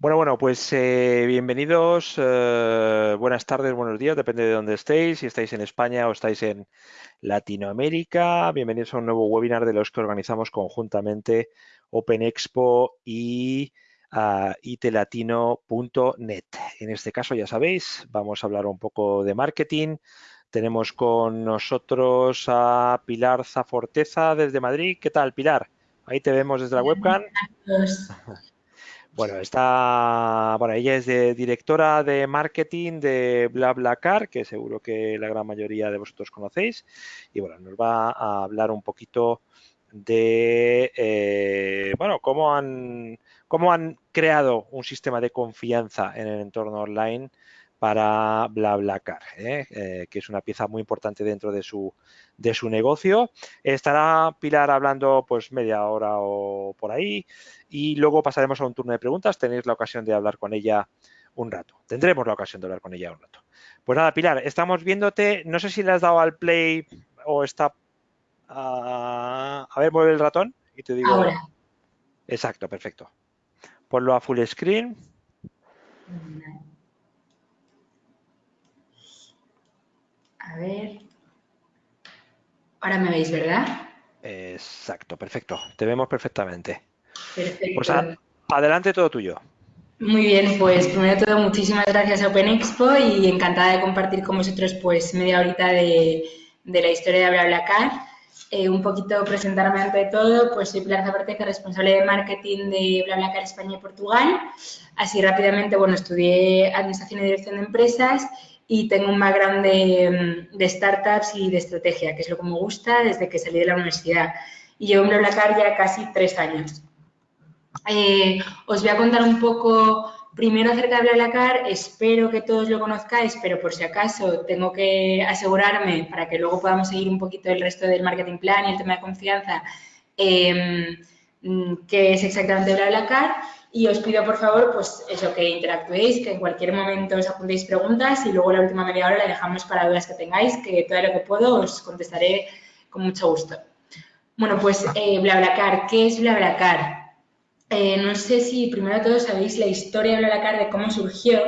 Bueno, bueno, pues eh, bienvenidos, eh, buenas tardes, buenos días, depende de dónde estéis, si estáis en España o estáis en Latinoamérica. Bienvenidos a un nuevo webinar de los que organizamos conjuntamente Open Expo y uh, itelatino.net. En este caso, ya sabéis, vamos a hablar un poco de marketing. Tenemos con nosotros a Pilar Zaforteza desde Madrid. ¿Qué tal, Pilar? Ahí te vemos desde la webcam. Bueno, está, bueno, ella es de, directora de marketing de BlaBlaCar, que seguro que la gran mayoría de vosotros conocéis. Y bueno, nos va a hablar un poquito de, eh, bueno, cómo han, cómo han creado un sistema de confianza en el entorno online para BlaBlaCar, ¿eh? Eh, que es una pieza muy importante dentro de su, de su negocio. Estará Pilar hablando pues media hora o por ahí y luego pasaremos a un turno de preguntas. Tenéis la ocasión de hablar con ella un rato. Tendremos la ocasión de hablar con ella un rato. Pues nada, Pilar, estamos viéndote. No sé si le has dado al play o está... a ver, mueve el ratón y te digo... Ahora. Exacto, perfecto. Ponlo a full screen. A ver. Ahora me veis, ¿verdad? Exacto, perfecto. Te vemos perfectamente. Perfecto. Pues a, adelante todo tuyo. Muy bien, pues primero de todo muchísimas gracias a Open Expo y encantada de compartir con vosotros pues media horita de, de la historia de BlaBlaCar. Eh, un poquito presentarme ante todo, pues soy Pilar Zabarteca, responsable de marketing de BlaBlaCar España y Portugal. Así rápidamente, bueno, estudié Administración y Dirección de Empresas y tengo un background de, de, startups y de estrategia, que es lo que me gusta desde que salí de la universidad. Y llevo en BlaBlaCar ya casi tres años. Eh, os voy a contar un poco primero acerca de BlaBlaCar, espero que todos lo conozcáis, pero por si acaso tengo que asegurarme para que luego podamos seguir un poquito el resto del marketing plan y el tema de confianza, eh, qué es exactamente BlaBlaCar y os pido, por favor, pues eso, que interactuéis, que en cualquier momento os apuntéis preguntas y luego la última media hora la dejamos para dudas que tengáis, que todo lo que puedo os contestaré con mucho gusto. Bueno, pues eh, BlaBlaCar, ¿qué es BlaBlaCar? Eh, no sé si primero de todo sabéis la historia de BlaBlaCar, de cómo surgió.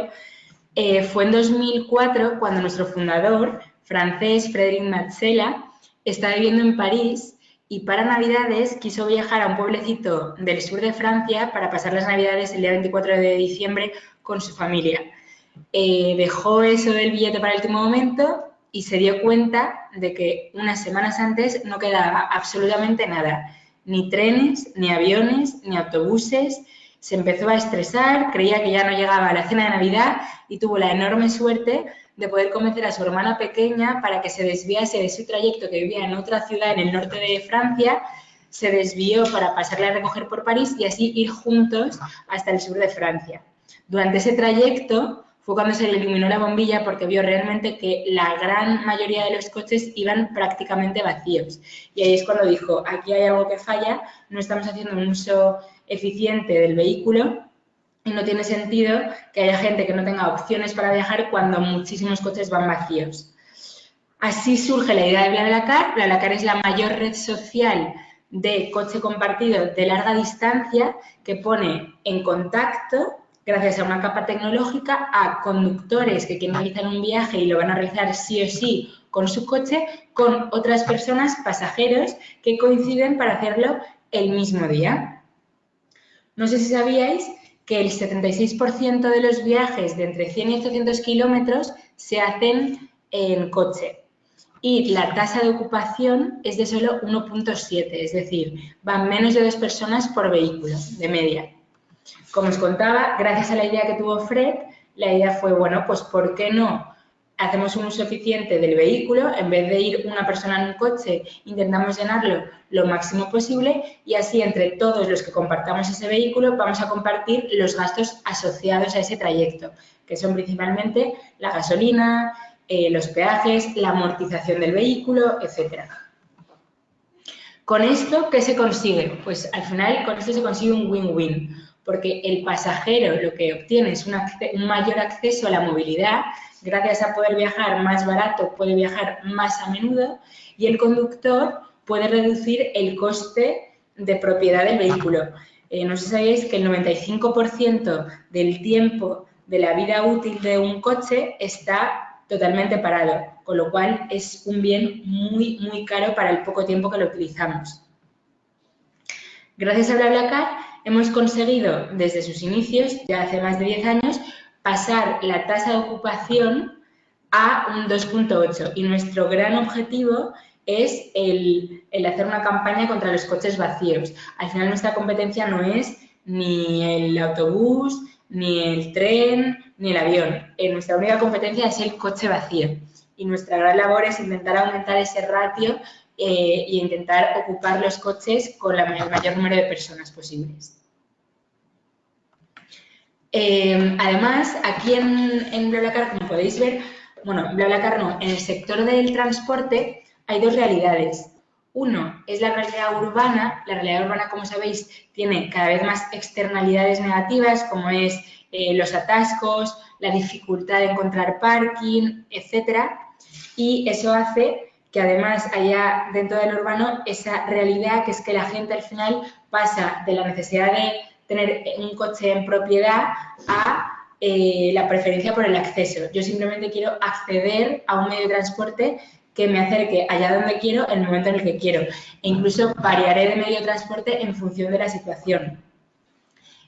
Eh, fue en 2004 cuando nuestro fundador, francés Frédéric Matzela, estaba viviendo en París y para Navidades quiso viajar a un pueblecito del sur de Francia para pasar las Navidades el día 24 de diciembre con su familia. Eh, dejó eso del billete para el último momento y se dio cuenta de que unas semanas antes no quedaba absolutamente nada, ni trenes, ni aviones, ni autobuses. Se empezó a estresar, creía que ya no llegaba la cena de Navidad y tuvo la enorme suerte de poder convencer a su hermana pequeña para que se desviase de su trayecto que vivía en otra ciudad en el norte de Francia, se desvió para pasarle a recoger por París y así ir juntos hasta el sur de Francia. Durante ese trayecto fue cuando se le iluminó la bombilla porque vio realmente que la gran mayoría de los coches iban prácticamente vacíos. Y ahí es cuando dijo, aquí hay algo que falla, no estamos haciendo un uso eficiente del vehículo y no tiene sentido que haya gente que no tenga opciones para viajar cuando muchísimos coches van vacíos. Así surge la idea de BlaBlaCar. BlaBlaCar es la mayor red social de coche compartido de larga distancia que pone en contacto, gracias a una capa tecnológica, a conductores que quieren realizar un viaje y lo van a realizar sí o sí con su coche, con otras personas, pasajeros, que coinciden para hacerlo el mismo día. No sé si sabíais que el 76% de los viajes de entre 100 y 800 kilómetros se hacen en coche y la tasa de ocupación es de solo 1.7, es decir, van menos de dos personas por vehículo, de media. Como os contaba, gracias a la idea que tuvo Fred, la idea fue, bueno, pues ¿por qué no hacemos un uso eficiente del vehículo, en vez de ir una persona en un coche, intentamos llenarlo lo máximo posible y así entre todos los que compartamos ese vehículo vamos a compartir los gastos asociados a ese trayecto, que son principalmente la gasolina, eh, los peajes, la amortización del vehículo, etcétera. Con esto, ¿qué se consigue? Pues al final con esto se consigue un win-win, porque el pasajero lo que obtiene es un mayor acceso a la movilidad gracias a poder viajar más barato, puede viajar más a menudo y el conductor puede reducir el coste de propiedad del vehículo. Eh, no sé si sabéis que el 95% del tiempo de la vida útil de un coche está totalmente parado, con lo cual es un bien muy, muy caro para el poco tiempo que lo utilizamos. Gracias a BlaBlaCar hemos conseguido desde sus inicios, ya hace más de 10 años, pasar la tasa de ocupación a un 2.8 y nuestro gran objetivo es el, hacer una campaña contra los coches vacíos. Al final nuestra competencia no es ni el autobús, ni el tren, ni el avión. Eh, nuestra única competencia es el coche vacío. Y nuestra gran labor es intentar aumentar ese ratio e intentar ocupar los coches con el mayor número de personas posibles. Eh, además, aquí en, en BlaBlaCar, como podéis ver, bueno, BlaBlaCar no, en el sector del transporte hay dos realidades. Uno es la realidad urbana. La realidad urbana, como sabéis, tiene cada vez más externalidades negativas, como es eh, los atascos, la dificultad de encontrar parking, etcétera. Y eso hace que además haya dentro del urbano esa realidad que es que la gente al final pasa de la necesidad de tener un coche en propiedad a eh, la preferencia por el acceso. Yo simplemente quiero acceder a un medio de transporte que me acerque allá donde quiero en el momento en el que quiero. E incluso variaré de medio de transporte en función de la situación.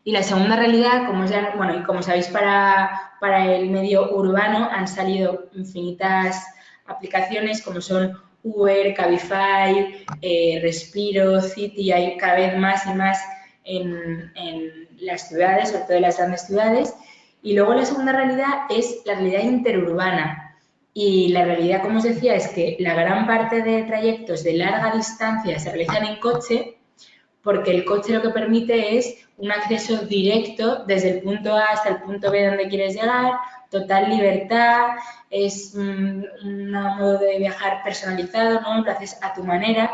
Y la segunda realidad, como, ya, bueno, y como sabéis, para, para el medio urbano han salido infinitas aplicaciones como son Uber, Cabify, eh, Respiro, City, hay cada vez más y más en, en, las ciudades, sobre todo en las grandes ciudades. Y luego la segunda realidad es la realidad interurbana, y la realidad, como os decía, es que la gran parte de trayectos de larga distancia se realizan en coche porque el coche lo que permite es un acceso directo desde el punto A hasta el punto B donde quieres llegar, total libertad, es un, modo de viajar personalizado, ¿no? lo haces a tu manera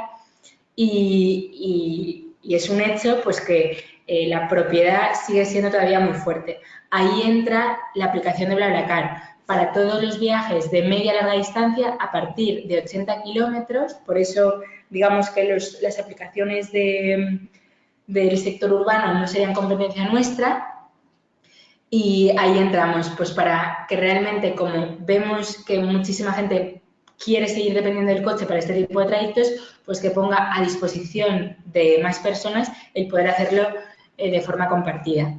y, es un hecho pues que eh, la propiedad sigue siendo todavía muy fuerte. Ahí entra la aplicación de BlaBlaCar para todos los viajes de media a larga distancia a partir de 80 kilómetros. Por eso, digamos que las aplicaciones del sector urbano no serían competencia nuestra. Y ahí entramos, pues para que realmente, como vemos que muchísima gente quiere seguir dependiendo del coche para este tipo de trayectos, pues que ponga a disposición de más personas el poder hacerlo eh, de forma compartida.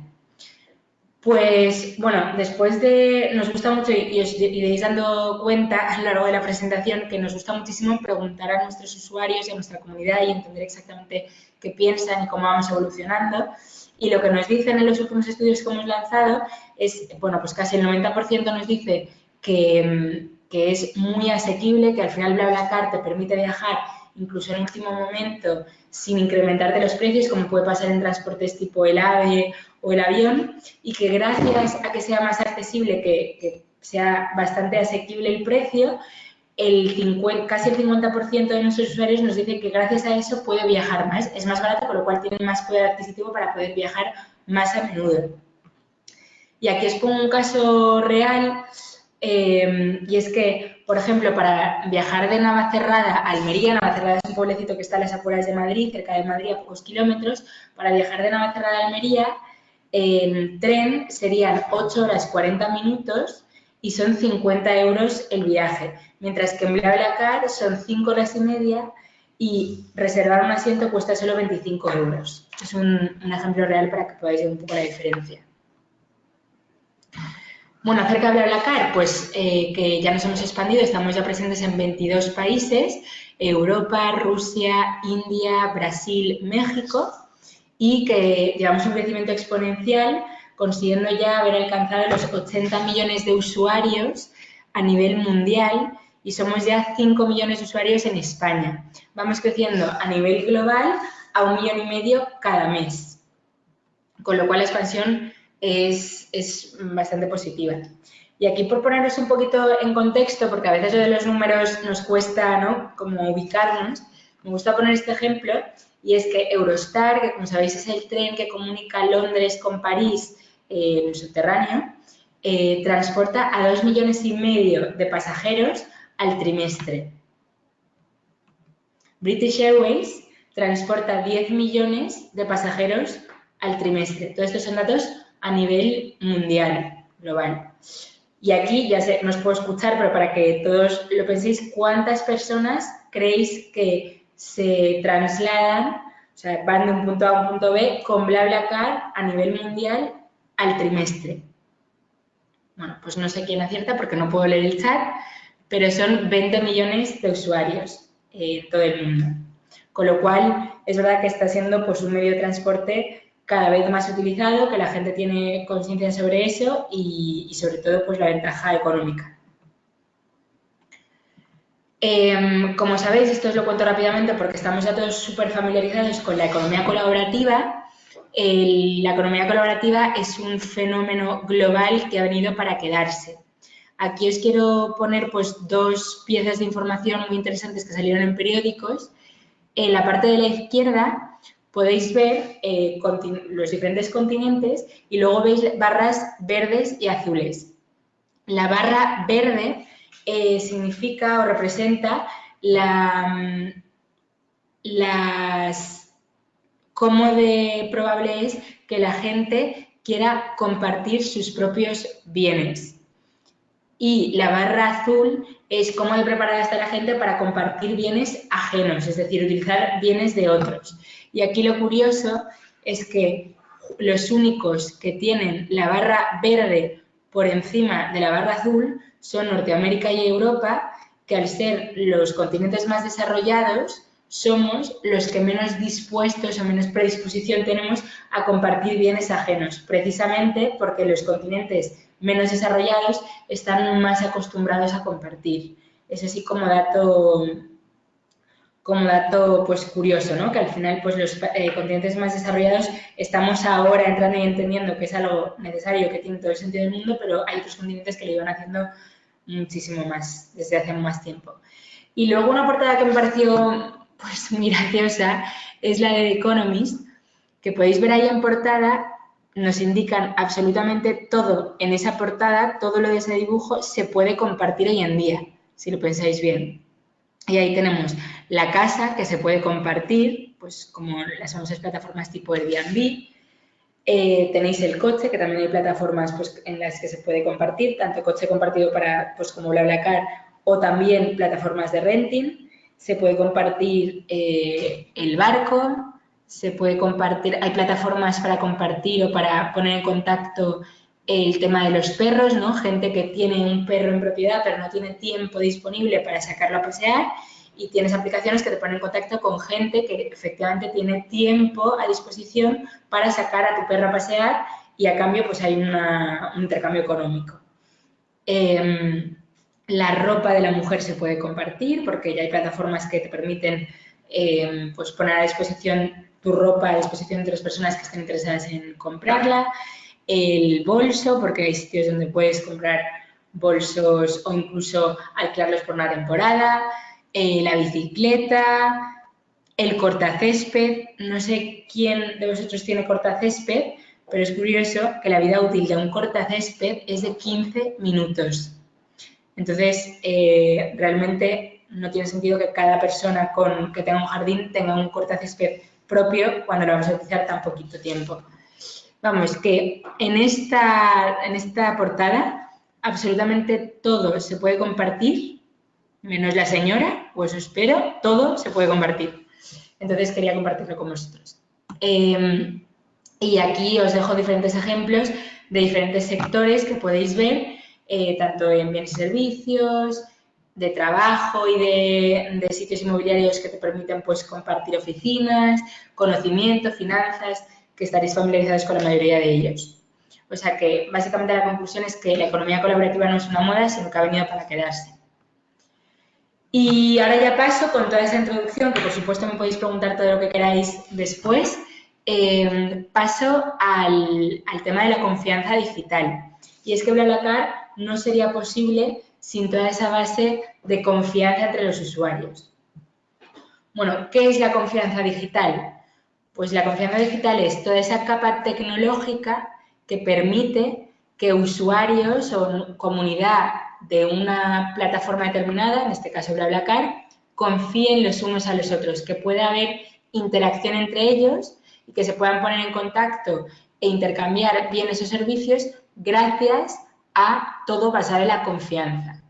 Pues bueno, después de, nos gusta mucho y os iréis dando cuenta a lo largo de la presentación que nos gusta muchísimo preguntar a nuestros usuarios y a nuestra comunidad y entender exactamente qué piensan y cómo vamos evolucionando. Y lo que nos dicen en los últimos estudios que hemos lanzado es, bueno, pues casi el 90% nos dice que, que es muy asequible, que al final BlaBlaCar te permite viajar incluso en último momento sin incrementarte los precios, como puede pasar en transportes tipo el AVE o el avión, y que gracias a que sea más accesible, que, sea bastante asequible el precio, el 50, casi el 50% de nuestros usuarios nos dicen que gracias a eso puede viajar más, es más barato, con lo cual tienen más poder adquisitivo para poder viajar más a menudo. Y aquí os pongo un caso real, eh, y es que por ejemplo, para viajar de Navacerrada a Almería, Navacerrada es un pueblecito que está a las afueras de Madrid, cerca de Madrid, a pocos kilómetros, para viajar de Navacerrada a Almería, en tren serían 8 horas 40 minutos y son 50 euros el viaje, mientras que en BlaBlaCar son 5 horas y media y reservar un asiento cuesta solo 25 euros. Es un, un ejemplo real para que podáis ver un poco la diferencia. Bueno, acerca de BlaBlaCar, pues eh, que ya nos hemos expandido, estamos ya presentes en 22 países, Europa, Rusia, India, Brasil, México, y que llevamos un crecimiento exponencial, consiguiendo ya haber alcanzado los 80 millones de usuarios a nivel mundial y somos ya 5 millones de usuarios en España. Vamos creciendo a nivel global a un millón y medio cada mes, con lo cual la expansión es, es bastante positiva. Y aquí por ponernos un poquito en contexto, porque a veces lo de los números nos cuesta, ¿no? Como ubicarnos, me gusta poner este ejemplo y es que Eurostar, que como sabéis es el tren que comunica Londres con París eh, en subterráneo, eh, transporta a dos millones y medio de pasajeros al trimestre. British Airways transporta 10 millones de pasajeros al trimestre. Todos estos son datos a nivel mundial, global. Y aquí ya sé, no os puedo escuchar, pero para que todos lo penséis, ¿cuántas personas creéis que se trasladan, o sea, van de un punto A a un punto B con BlaBlaCar a nivel mundial al trimestre? Bueno, pues no sé quién acierta porque no puedo leer el chat, pero son 20 millones de usuarios en todo el mundo. Con lo cual, es verdad que está siendo pues, un medio de transporte cada vez más utilizado, que la gente tiene conciencia sobre eso y, sobre todo pues la ventaja económica. Em, como sabéis, esto os lo cuento rápidamente porque estamos ya todos súper familiarizados con la economía colaborativa. la economía colaborativa es un fenómeno global que ha venido para quedarse. Aquí os quiero poner pues, dos piezas de información muy interesantes que salieron en periódicos. En la parte de la izquierda podéis ver eh, los diferentes continentes y luego veis barras verdes y azules. La barra verde eh, significa o representa la, las, cómo de probable es que la gente quiera compartir sus propios bienes. Y la barra azul es cómo de preparada está la gente para compartir bienes ajenos, es decir, utilizar bienes de otros. Y aquí lo curioso es que los únicos que tienen la barra verde por encima de la barra azul son Norteamérica y Europa, que al ser los continentes más desarrollados, somos los que menos dispuestos o menos predisposición tenemos a compartir bienes ajenos, precisamente porque los continentes menos desarrollados están más acostumbrados a compartir. Es así como dato como dato pues curioso, ¿no? Que al final pues los eh, continentes más desarrollados estamos ahora entrando y entendiendo que es algo necesario, que tiene todo el sentido del mundo, pero hay otros continentes que lo iban haciendo muchísimo más, desde hace más tiempo. Y luego una portada que me pareció pues muy graciosa es la de The Economist, que podéis ver ahí en portada, nos indican absolutamente todo en esa portada, todo lo de ese dibujo se puede compartir hoy en día, si lo pensáis bien. Y ahí tenemos la casa que se puede compartir, pues como las famosas plataformas tipo Airbnb. Eh, tenéis el coche, que también hay plataformas pues, en las que se puede compartir, tanto coche compartido para, pues como BlaBlaCar, o también plataformas de renting. Se puede compartir eh, el barco, se puede compartir, hay plataformas para compartir o para poner en contacto el tema de los perros, ¿no? Gente que tiene un perro en propiedad pero no tiene tiempo disponible para sacarlo a pasear y tienes aplicaciones que te ponen en contacto con gente que efectivamente tiene tiempo a disposición para sacar a tu perro a pasear y a cambio pues hay un intercambio económico. Em, la ropa de la mujer se puede compartir porque ya hay plataformas que te permiten em, pues poner a disposición tu ropa a disposición de las personas que estén interesadas en comprarla. El bolso, porque hay sitios donde puedes comprar bolsos o incluso alquilarlos por una temporada. Eh, la bicicleta, el cortacésped. No sé quién de vosotros tiene cortacésped, pero es curioso que la vida útil de un cortacésped es de 15 minutos. Entonces, eh, realmente no tiene sentido que cada persona con, que tenga un jardín tenga un cortacésped propio cuando lo vamos a utilizar tan poquito tiempo. Vamos, que en esta, en esta portada absolutamente todo se puede compartir menos la señora, pues espero, todo se puede compartir. Entonces quería compartirlo con vosotros. Em, y aquí os dejo diferentes ejemplos de diferentes sectores que podéis ver, eh, tanto en bienes y servicios, de trabajo y de, de, sitios inmobiliarios que te permiten pues, compartir oficinas, conocimiento, finanzas, que estaréis familiarizados con la mayoría de ellos. O sea que básicamente la conclusión es que la economía colaborativa no es una moda, sino que ha venido para quedarse. Y ahora ya paso con toda esa introducción, que por supuesto me podéis preguntar todo lo que queráis después, em, paso al, tema de la confianza digital. Y es que BlaBlaCar no sería posible sin toda esa base de confianza entre los usuarios. Bueno, ¿qué es la confianza digital? Pues la confianza digital es toda esa capa tecnológica que permite que usuarios o comunidad de una plataforma determinada, en este caso BlaBlaCar, confíen los unos a los otros, que pueda haber interacción entre ellos y que se puedan poner en contacto e intercambiar bienes o servicios gracias a todo basado en la confianza.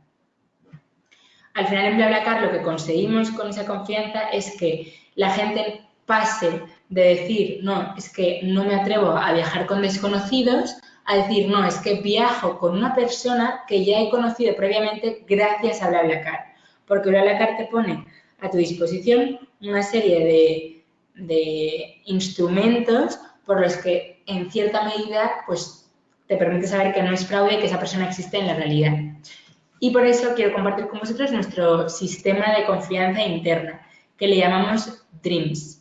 Al final en BlaBlaCar lo que conseguimos con esa confianza es que la gente pase de decir, no, es que no me atrevo a viajar con desconocidos, a decir, no, es que viajo con una persona que ya he conocido previamente gracias a BlaBlaCar. Porque BlaBlaCar te pone a tu disposición una serie de, de instrumentos por los que en cierta medida pues, te permite saber que no es fraude y que esa persona existe en la realidad. Y por eso quiero compartir con vosotros nuestro sistema de confianza interna, que le llamamos DREAMS.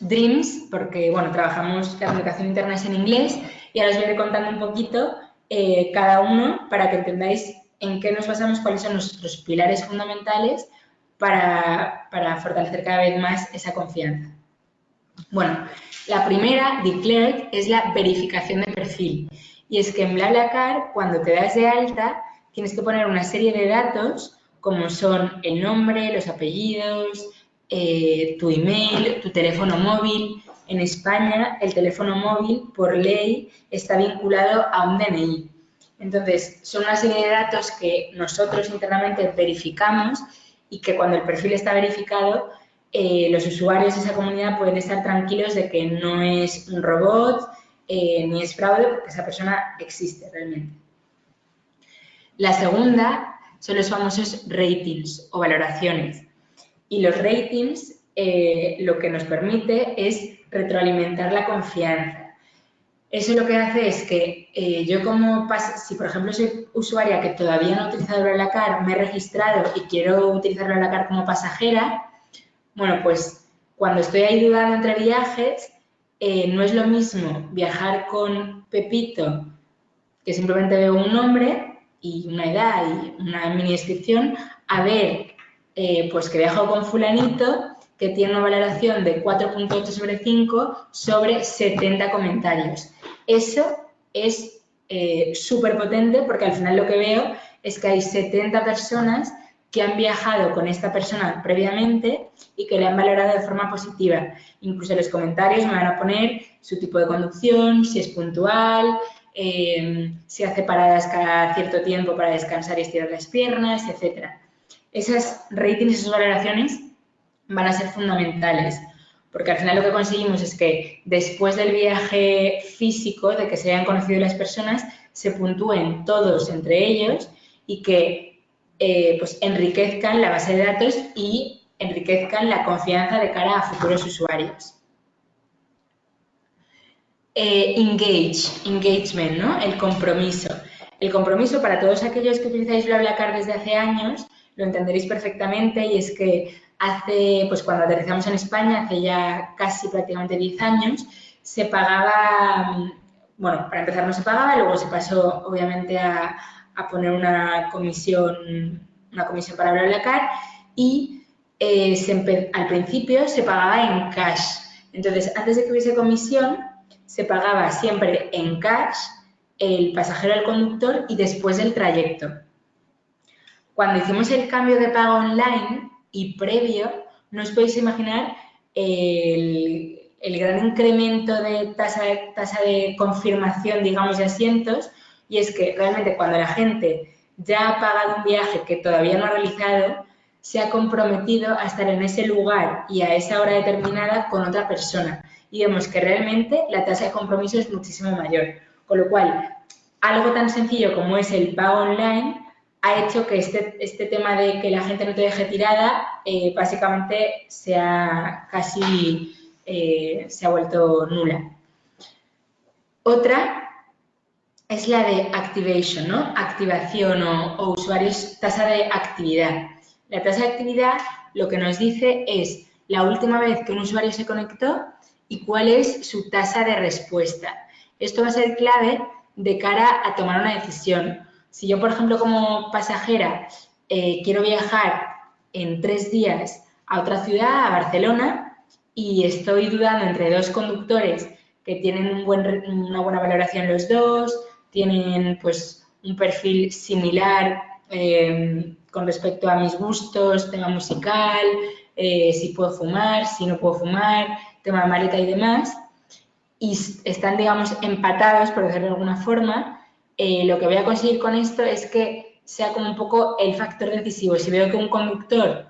DREAMS, porque bueno, trabajamos la comunicación interna es en inglés y ahora os voy a ir contando un poquito eh, cada uno para que entendáis en qué nos basamos, cuáles son nuestros pilares fundamentales para, para fortalecer cada vez más esa confianza. Bueno, la primera, declared, es la verificación de perfil. Y es que en BlaBlaCar, cuando te das de alta, tienes que poner una serie de datos como son el nombre, los apellidos, eh, tu email, tu teléfono móvil. En España, el teléfono móvil, por ley, está vinculado a un DNI. Entonces, son una serie de datos que nosotros internamente verificamos y que cuando el perfil está verificado, eh, los usuarios de esa comunidad pueden estar tranquilos de que no es un robot eh, ni es fraude porque esa persona existe realmente. La segunda son los famosos ratings o valoraciones. Y los ratings eh, lo que nos permite es retroalimentar la confianza. Eso lo que hace es que eh, yo como, si por ejemplo soy usuaria que todavía no he utilizado BlaBlaCar, me he registrado y quiero utilizar BlaBlaCar como pasajera, bueno, pues cuando estoy ahí dudando entre viajes, eh, no es lo mismo viajar con Pepito, que simplemente veo un nombre y una edad y una mini descripción, a ver eh, pues que viajo con fulanito que tiene una valoración de 4.8 sobre 5 sobre 70 comentarios. Eso es eh, súper potente porque al final lo que veo es que hay 70 personas que han viajado con esta persona previamente y que le han valorado de forma positiva. Incluso en los comentarios me van a poner su tipo de conducción, si es puntual, eh, si hace paradas cada cierto tiempo para descansar y estirar las piernas, etcétera esas ratings, esas valoraciones van a ser fundamentales, porque al final lo que conseguimos es que después del viaje físico, de que se hayan conocido las personas, se puntúen todos entre ellos y que eh, pues enriquezcan la base de datos y enriquezcan la confianza de cara a futuros usuarios. Eh, engage, engagement, ¿no? El compromiso. El compromiso para todos aquellos que utilizáis BlaBlaCar desde hace años lo entenderéis perfectamente y es que hace, pues cuando aterrizamos en España, hace ya casi prácticamente 10 años, se pagaba, bueno, para empezar no se pagaba, luego se pasó obviamente a, poner una comisión, una comisión para BlaBlaCar y eh, al principio se pagaba en cash. Entonces, antes de que hubiese comisión, se pagaba siempre en cash el pasajero al conductor y después del trayecto. Cuando hicimos el cambio de pago online y previo, no os podéis imaginar el, gran incremento de tasa, tasa de confirmación, digamos, de asientos, y es que realmente cuando la gente ya ha pagado un viaje que todavía no ha realizado, se ha comprometido a estar en ese lugar y a esa hora determinada con otra persona. Y vemos que realmente la tasa de compromiso es muchísimo mayor. Con lo cual, algo tan sencillo como es el pago online ha hecho que este, este tema de que la gente no te deje tirada eh, básicamente sea casi eh, se ha vuelto nula. Otra es la de activation, ¿no? Activación o, o usuarios, tasa de actividad. La tasa de actividad lo que nos dice es la última vez que un usuario se conectó y cuál es su tasa de respuesta. Esto va a ser clave de cara a tomar una decisión si yo, por ejemplo, como pasajera eh, quiero viajar en tres días a otra ciudad, a Barcelona, y estoy dudando entre dos conductores que tienen una buena valoración los dos, tienen pues un perfil similar eh, con respecto a mis gustos, tema musical, eh, si puedo fumar, si no puedo fumar, tema de maleta y demás, y están, digamos, empatados, por decirlo de alguna forma, eh, lo que voy a conseguir con esto es que sea como un poco el factor decisivo. Si veo que un conductor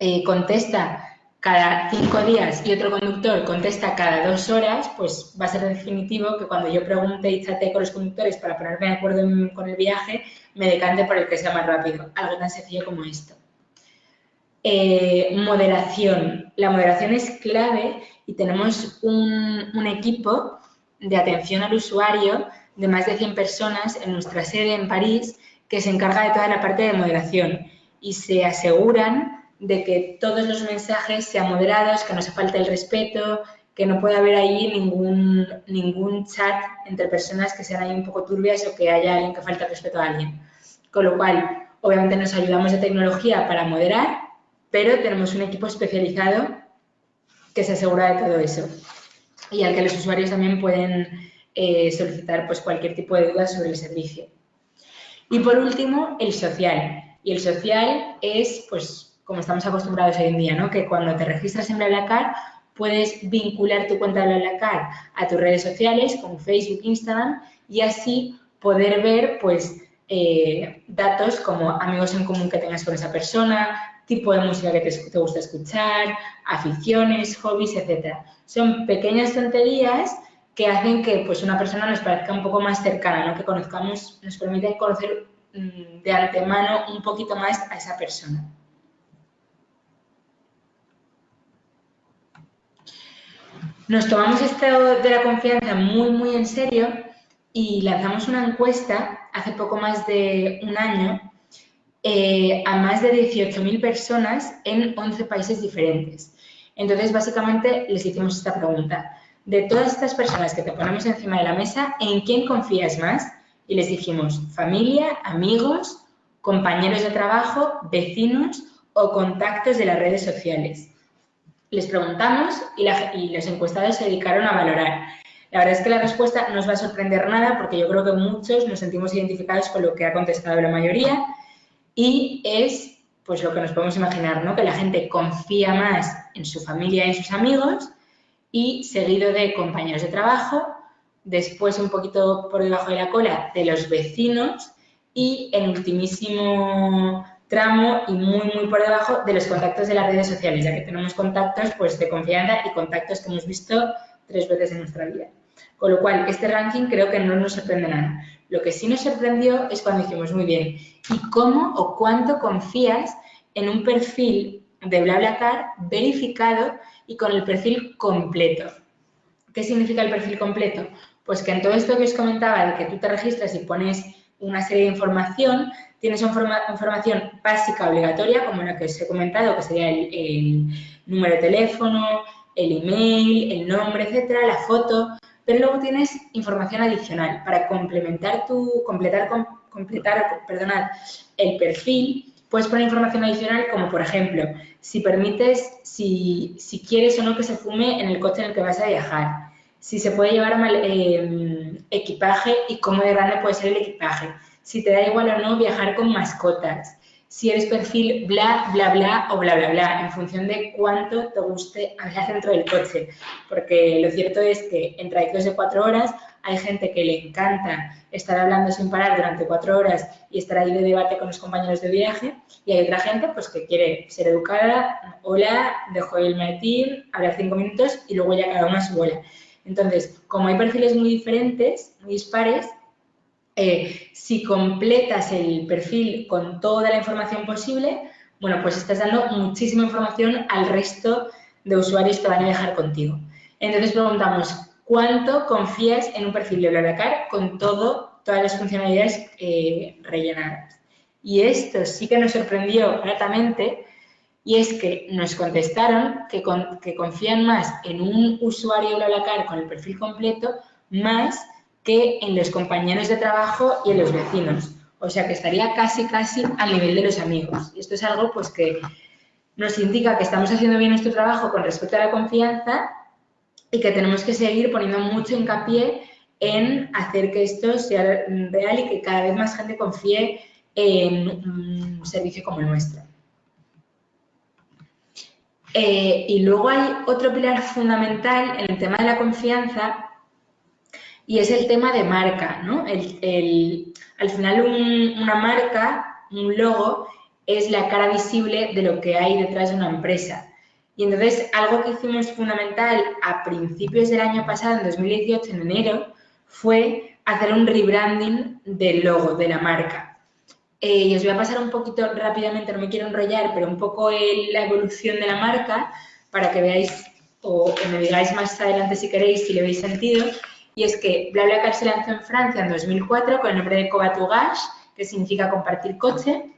eh, contesta cada cinco días y otro conductor contesta cada dos horas, pues va a ser definitivo que cuando yo pregunte y trate con los conductores para ponerme de acuerdo con el viaje, me decante por el que sea más rápido. Algo tan sencillo como esto. Eh, moderación. La moderación es clave y tenemos un, un, equipo de atención al usuario de más de 100 personas en nuestra sede en París que se encarga de toda la parte de moderación y se aseguran de que todos los mensajes sean moderados, que no se falte el respeto, que no pueda haber ahí ningún, ningún chat entre personas que sean ahí un poco turbias o que haya alguien que falte el respeto a alguien. Con lo cual, obviamente nos ayudamos de tecnología para moderar, pero tenemos un equipo especializado que se asegura de todo eso y al que los usuarios también pueden eh, solicitar pues, cualquier tipo de dudas sobre el servicio. Y por último, el social. Y el social es pues como estamos acostumbrados hoy en día, ¿no? Que cuando te registras en BlaBlaCar puedes vincular tu cuenta de BlaBlaCar a tus redes sociales como Facebook, Instagram y así poder ver pues eh, datos como amigos en común que tengas con esa persona, tipo de música que te, gusta escuchar, aficiones, hobbies, etcétera. Son pequeñas tonterías que hacen que pues, una persona nos parezca un poco más cercana, ¿no? que conozcamos, nos permiten conocer mm, de antemano un poquito más a esa persona. Nos tomamos esto de la confianza muy, muy en serio y lanzamos una encuesta hace poco más de un año eh, a más de 18.000 personas en 11 países diferentes. Entonces, básicamente, les hicimos esta pregunta. De todas estas personas que te ponemos encima de la mesa, ¿en quién confías más? Y les dijimos familia, amigos, compañeros de trabajo, vecinos o contactos de las redes sociales les preguntamos y, los encuestados se dedicaron a valorar. La verdad es que la respuesta no os va a sorprender nada porque yo creo que muchos nos sentimos identificados con lo que ha contestado la mayoría y es pues lo que nos podemos imaginar, ¿no? Que la gente confía más en su familia y en sus amigos y seguido de compañeros de trabajo, después un poquito por debajo de la cola de los vecinos y en ultimísimo tramo y muy, muy por debajo de los contactos de las redes sociales, ya que tenemos contactos pues, de confianza y contactos que hemos visto tres veces en nuestra vida. Con lo cual, este ranking creo que no nos sorprende nada. Lo que sí nos sorprendió es cuando dijimos, muy bien, ¿y cómo o cuánto confías en un perfil de BlaBlaCar verificado y con el perfil completo? ¿Qué significa el perfil completo? Pues que en todo esto que os comentaba de que tú te registras y pones una serie de información, tienes información básica obligatoria, como la que os he comentado, que sería el, número de teléfono, el email, el nombre, etcétera, la foto, pero luego tienes información adicional para complementar tu, completar, completar, perdonad, el perfil, puedes poner información adicional como, por ejemplo, si permites, si, si quieres o no que se fume en el coche en el que vas a viajar, si se puede llevar mal, eh, equipaje y cómo de grande puede ser el equipaje, si te da igual o no viajar con mascotas, si eres perfil bla, bla, bla o bla, bla, bla, en función de cuánto te guste hablar dentro del coche. Porque lo cierto es que en trayectos de cuatro horas hay gente que le encanta estar hablando sin parar durante cuatro horas y estar ahí de debate con los compañeros de viaje y hay otra gente pues que quiere ser educada, hola, dejo el maletín, hablar cinco minutos y luego ya cada una a su bola. Entonces, como hay perfiles muy diferentes, muy dispares, eh, si completas el perfil con toda la información posible, bueno, pues estás dando muchísima información al resto de usuarios que van a viajar contigo. Entonces preguntamos, ¿cuánto confías en un perfil de BlaBlaCar con todo, todas las funcionalidades eh, rellenadas? Y esto sí que nos sorprendió gratamente y es que nos contestaron que, que confían más en un usuario BlaBlaCar con el perfil completo más que en los compañeros de trabajo y en los vecinos. O sea que estaría casi, casi al nivel de los amigos. Y esto es algo pues que nos indica que estamos haciendo bien nuestro trabajo con respecto a la confianza y que tenemos que seguir poniendo mucho hincapié en hacer que esto sea real y que cada vez más gente confíe en un servicio como el nuestro. Eh, y luego hay otro pilar fundamental en el tema de la confianza y es el tema de marca, ¿no? al final una marca, un logo, es la cara visible de lo que hay detrás de una empresa. Y entonces algo que hicimos fundamental a principios del año pasado, en 2018, en enero, fue hacer un rebranding del logo, de la marca. Eh, y os voy a pasar un poquito rápidamente, no me quiero enrollar, pero un poco la evolución de la marca para que veáis o, me digáis más adelante si queréis, si le veis sentido. Y es que BlaBlaCar se lanzó en Francia en 2004 con el nombre de Cobatugage, que significa compartir coche,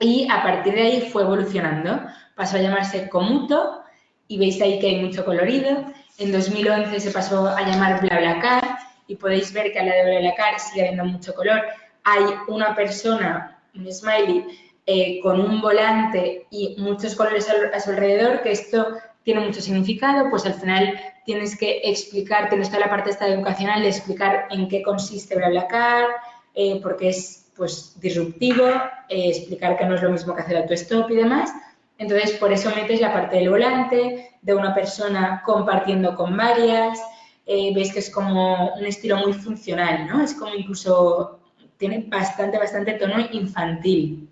y a partir de ahí fue evolucionando. Pasó a llamarse Comuto y veis ahí que hay mucho colorido. En 2011 se pasó a llamar BlaBlaCar y podéis ver que al lado de BlaBlaCar sigue habiendo mucho color. Hay una persona, un smiley, eh, con un volante y muchos colores a su alrededor, que esto tiene mucho significado, pues al final tienes que explicar, tienes toda la parte esta educacional de explicar en qué consiste BlaBlaCar, eh, porque es pues disruptivo, eh, explicar que no es lo mismo que hacer autostop y demás. Entonces, por eso metes la parte del volante, de una persona compartiendo con varias, eh, veis que es como un estilo muy funcional, ¿no? Es como incluso, tiene bastante, bastante tono infantil,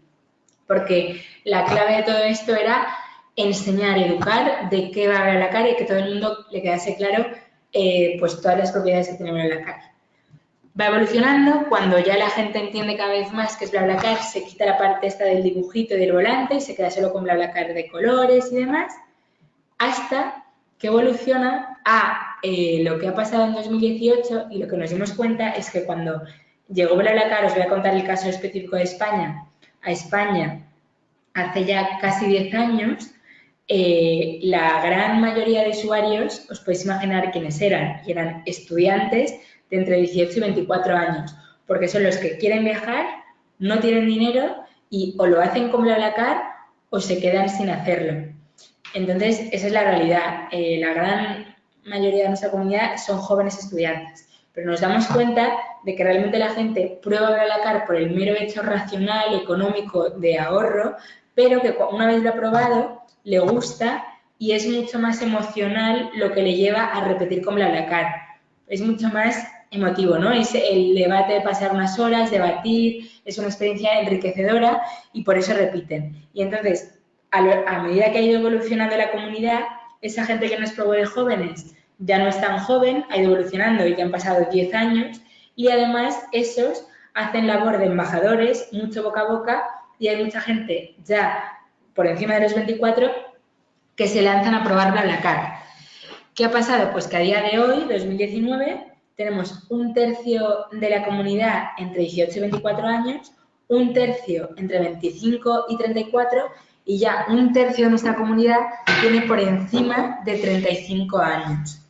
porque la clave de todo esto era enseñar, educar de qué va a hablar la cara y que todo el mundo le quedase claro eh, pues todas las propiedades que tiene la cara va evolucionando, cuando ya la gente entiende cada vez más que es BlaBlaCar, se quita la parte esta del dibujito y del volante y se queda solo con BlaBlaCar de colores y demás, hasta que evoluciona a eh, lo que ha pasado en 2018 y lo que nos dimos cuenta es que cuando llegó BlaBlaCar, os voy a contar el caso específico de España, a España hace ya casi 10 años, eh, la gran mayoría de usuarios, os podéis imaginar quiénes eran, y eran estudiantes de entre 18 y 24 años, porque son los que quieren viajar, no tienen dinero y o lo hacen con BlaBlaCar o se quedan sin hacerlo. Entonces, esa es la realidad. Eh, la gran mayoría de nuestra comunidad son jóvenes estudiantes, pero nos damos cuenta de que realmente la gente prueba BlaBlaCar por el mero hecho racional, económico, de ahorro, pero que una vez lo ha probado, le gusta y es mucho más emocional lo que le lleva a repetir con BlaBlaCar. Es mucho más emotivo, ¿no? Es el debate de pasar unas horas, debatir, es una experiencia enriquecedora y por eso repiten. Y entonces, a, medida que ha ido evolucionando la comunidad, esa gente que nos probó de jóvenes ya no es tan joven, ha ido evolucionando y ya han pasado 10 años y además esos hacen labor de embajadores, mucho boca a boca y hay mucha gente ya por encima de los 24 que se lanzan a probar BlaBlaCar. ¿Qué ha pasado? Pues que a día de hoy, 2019, tenemos un tercio de la comunidad entre 18 y 24 años, un tercio entre 25 y 34 y ya un tercio de nuestra comunidad tiene por encima de 35 años.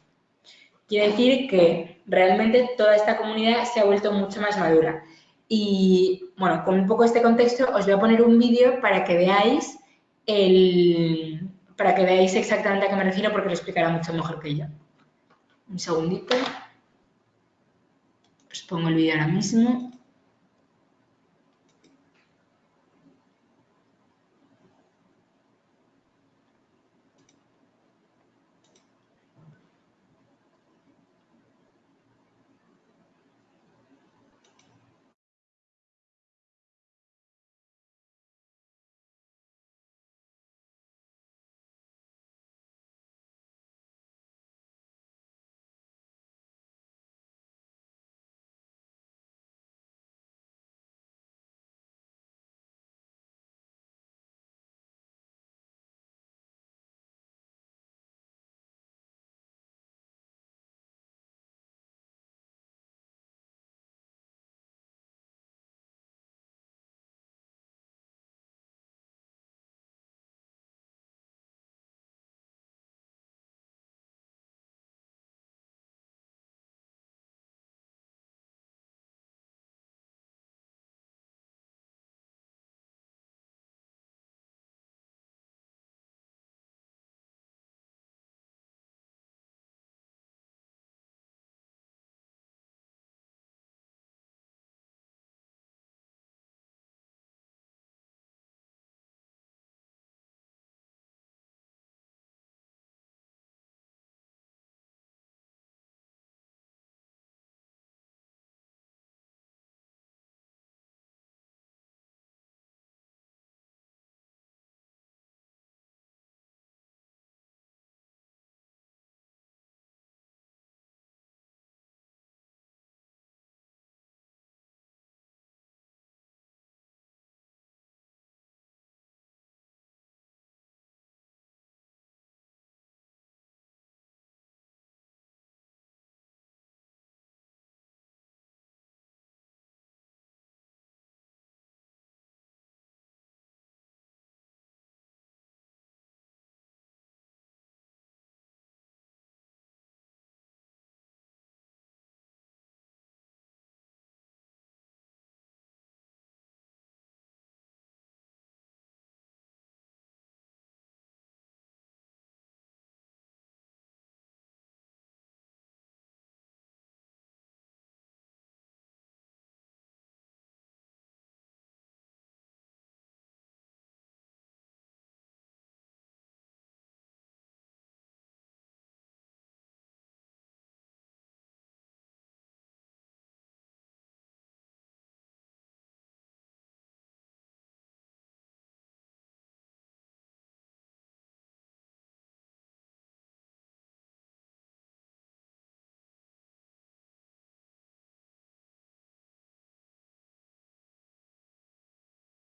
Quiere decir que realmente toda esta comunidad se ha vuelto mucho más madura. Y bueno, con un poco este contexto os voy a poner un vídeo para que veáis el, para que veáis exactamente a qué me refiero porque lo explicará mucho mejor que yo. Un segundito. Os pongo el vídeo ahora mismo.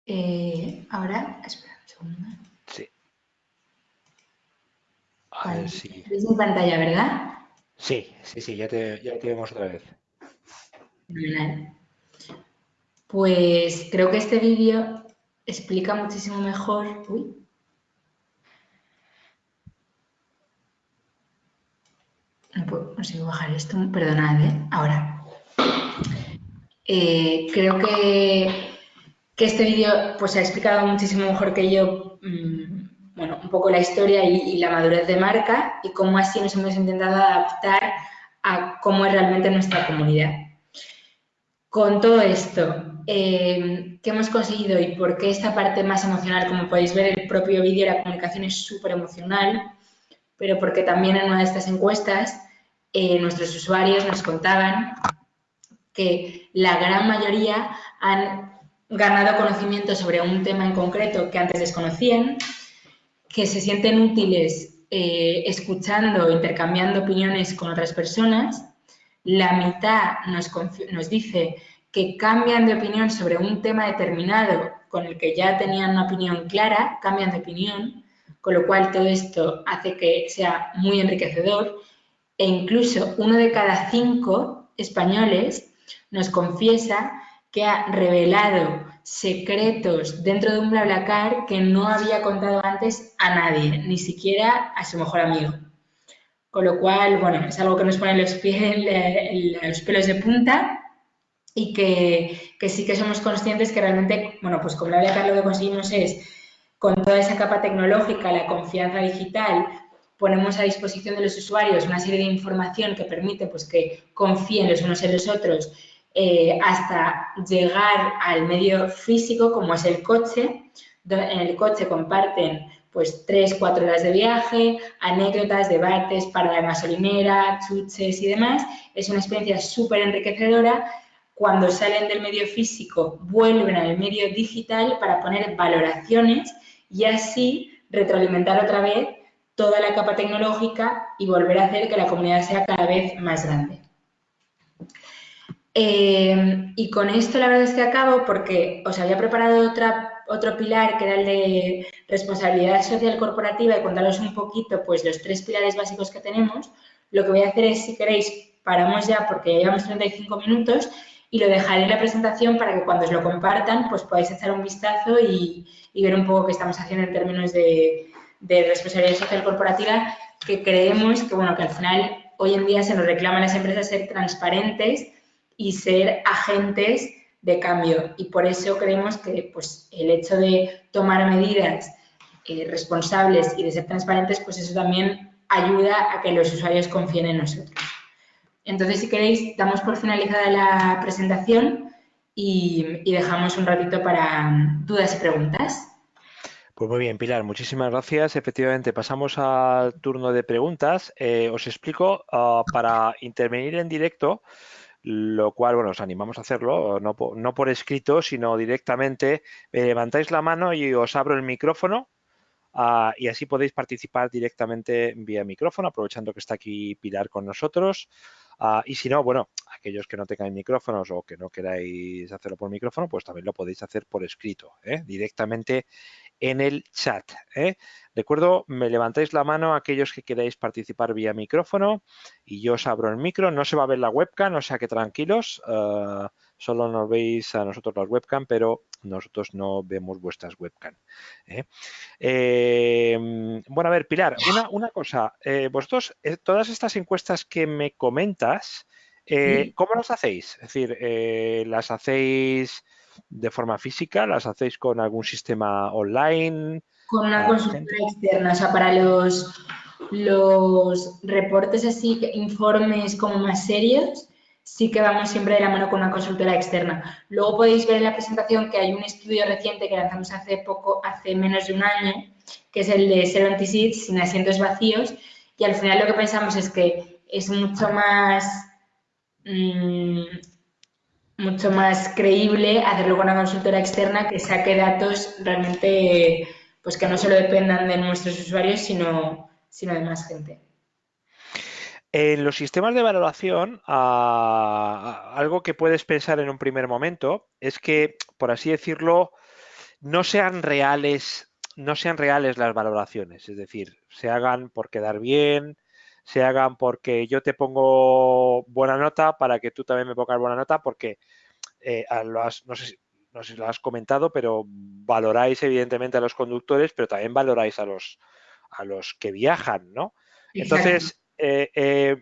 Eh, ahora, espera un segundo. Sí. A ver si... ¿Ves mi pantalla, verdad? Sí, sí, sí, ya te, ya te vemos otra vez. Pues creo que este vídeo explica muchísimo mejor. Uy. No puedo, no bajar esto, perdonad, ¿eh? Ahora. Eh, creo que, que este vídeo pues, ha explicado muchísimo mejor que yo mm, bueno, un poco la historia y, la madurez de marca y cómo así nos hemos intentado adaptar a cómo es realmente nuestra comunidad. Con todo esto, eh, ¿qué hemos conseguido y por qué esta parte más emocional? Como podéis ver, el propio vídeo, la comunicación es súper emocional, pero porque también en una de estas encuestas eh, nuestros usuarios nos contaban que la gran mayoría han ganado conocimiento sobre un tema en concreto que antes desconocían, que se sienten útiles eh, escuchando, intercambiando opiniones con otras personas. La mitad nos, nos dice que cambian de opinión sobre un tema determinado con el que ya tenían una opinión clara, cambian de opinión, con lo cual todo esto hace que sea muy enriquecedor e incluso uno de cada cinco españoles nos confiesa que ha revelado secretos dentro de un BlaBlaCar que no había contado antes a nadie, ni siquiera a su mejor amigo. Con lo cual, bueno, es algo que nos pone los, pelos de punta y que, que, sí que somos conscientes que realmente, bueno, pues con BlaBlaCar lo que conseguimos es, con toda esa capa tecnológica, la confianza digital, ponemos a disposición de los usuarios una serie de información que permite pues, que confíen los unos en los otros eh, hasta llegar al medio físico como es el coche. En el coche comparten pues tres, cuatro horas de viaje, anécdotas, debates, para la gasolinera, chuches y demás. Es una experiencia súper enriquecedora. Cuando salen del medio físico, vuelven al medio digital para poner valoraciones y así retroalimentar otra vez toda la capa tecnológica y volver a hacer que la comunidad sea cada vez más grande. Eh, y con esto la verdad es que acabo porque os había preparado otra, otro pilar que era el de responsabilidad social corporativa y contaros un poquito pues los tres pilares básicos que tenemos. Lo que voy a hacer es, si queréis, paramos ya porque ya llevamos 35 minutos y lo dejaré en la presentación para que cuando os lo compartan pues podáis echar un vistazo y, y ver un poco qué estamos haciendo en términos de, de responsabilidad social corporativa que creemos que, bueno, que al final hoy en día se nos reclaman las empresas ser transparentes y ser agentes de cambio. Y por eso creemos que pues, el hecho de tomar medidas eh, responsables y de ser transparentes, pues eso también ayuda a que los usuarios confíen en nosotros. Entonces, si queréis, damos por finalizada la presentación y, dejamos un ratito para dudas y preguntas. Pues muy bien, Pilar, muchísimas gracias. Efectivamente, pasamos al turno de preguntas. Eh, os explico, ah, para intervenir en directo, lo cual, bueno, os animamos a hacerlo, no, no por escrito, sino directamente, levantáis la mano y os abro el micrófono ah, y así podéis participar directamente vía micrófono, aprovechando que está aquí Pilar con nosotros. Ah, y si no, bueno, aquellos que no tengan micrófonos o que no queráis hacerlo por micrófono, pues también lo podéis hacer por escrito, ¿eh? directamente en el chat. ¿eh? Recuerdo, me levantáis la mano aquellos que queráis participar vía micrófono y yo os abro el micro. No se va a ver la webcam, o sea que tranquilos. Uh, solo nos veis a nosotros las webcam, pero nosotros no vemos vuestras webcam. ¿eh? Eh, bueno, a ver, Pilar, una, una cosa. Eh, vosotros, eh, todas estas encuestas que me comentas, ¿cómo las hacéis? Es decir, ¿las hacéis de forma física? ¿Las hacéis con algún sistema online? Con una consultora externa, o sea, para los, los reportes así, informes como más serios, sí que vamos siempre de la mano con una consultora externa. Luego podéis ver en la presentación que hay un estudio reciente que lanzamos hace poco, hace menos de un año, que es el de Zero Seats sin asientos vacíos, y al final lo que pensamos es que es mucho más mmm, mucho más creíble hacerlo con una consultora externa que saque datos realmente pues que no solo dependan de nuestros usuarios, sino, sino de más gente. En los sistemas de valoración, algo que puedes pensar en un primer momento es que, por así decirlo, no sean reales, no sean reales las valoraciones, es decir, se hagan por quedar bien, se hagan porque yo te pongo buena nota para que tú también me pongas buena nota, porque eh, no, sé, no sé si lo has comentado, pero valoráis evidentemente a los conductores, pero también valoráis a los, a los que viajan, ¿no? Entonces, eh, eh,